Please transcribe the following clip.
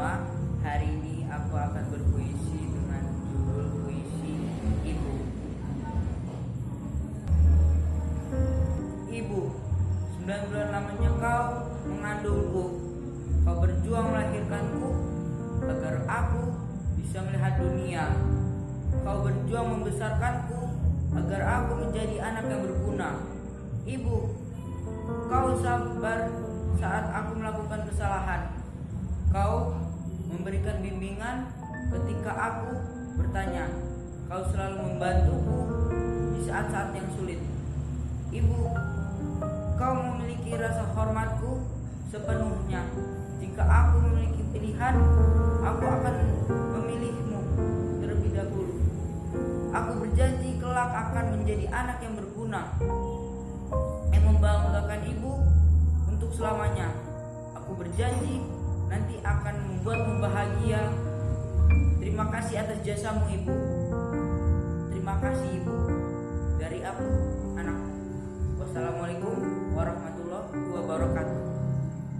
bahwa hari ini aku akan berpuisi dengan judul puisi Ibu. Ibu, 9 bulan lamanya kau mengandungku. Kau berjuang melahirkanku agar aku bisa melihat dunia. Kau berjuang membesarkanku agar aku menjadi anak yang berguna. Ibu, kau sabar saat aku melakukan kesalahan. Kau memberikan bimbingan ketika aku bertanya Kau selalu membantuku di saat-saat yang sulit Ibu, kau memiliki rasa hormatku sepenuhnya. Jika aku memiliki pilihan, aku akan memilihmu terlebih dahulu. Aku berjanji kelak akan menjadi anak yang berguna, yang membanggakan ibu untuk selamanya. Aku berjanji nanti akan membuatmu bahagia. Terima kasih atas jasamu ibu. Terima kasih ibu. Dari aku, anakmu. Wassalamualaikum.